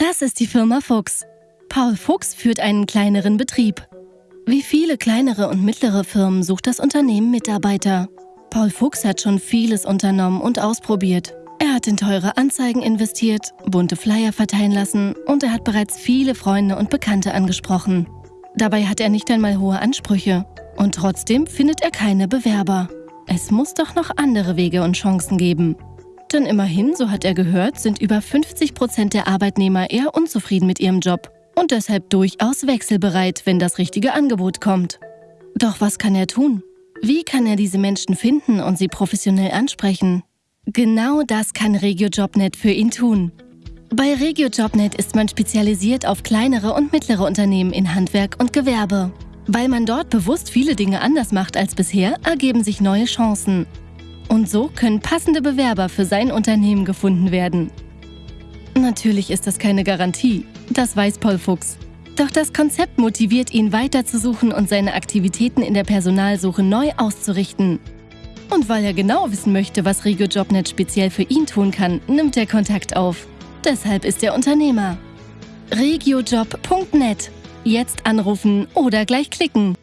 Das ist die Firma Fuchs. Paul Fuchs führt einen kleineren Betrieb. Wie viele kleinere und mittlere Firmen sucht das Unternehmen Mitarbeiter. Paul Fuchs hat schon vieles unternommen und ausprobiert. Er hat in teure Anzeigen investiert, bunte Flyer verteilen lassen und er hat bereits viele Freunde und Bekannte angesprochen. Dabei hat er nicht einmal hohe Ansprüche. Und trotzdem findet er keine Bewerber. Es muss doch noch andere Wege und Chancen geben. Denn immerhin, so hat er gehört, sind über 50 Prozent der Arbeitnehmer eher unzufrieden mit ihrem Job und deshalb durchaus wechselbereit, wenn das richtige Angebot kommt. Doch was kann er tun? Wie kann er diese Menschen finden und sie professionell ansprechen? Genau das kann RegioJobNet für ihn tun. Bei RegioJobNet ist man spezialisiert auf kleinere und mittlere Unternehmen in Handwerk und Gewerbe. Weil man dort bewusst viele Dinge anders macht als bisher, ergeben sich neue Chancen. Und so können passende Bewerber für sein Unternehmen gefunden werden. Natürlich ist das keine Garantie, das weiß Paul Fuchs. Doch das Konzept motiviert ihn weiterzusuchen und seine Aktivitäten in der Personalsuche neu auszurichten. Und weil er genau wissen möchte, was RegioJobNet speziell für ihn tun kann, nimmt er Kontakt auf. Deshalb ist er Unternehmer. regiojob.net. Jetzt anrufen oder gleich klicken.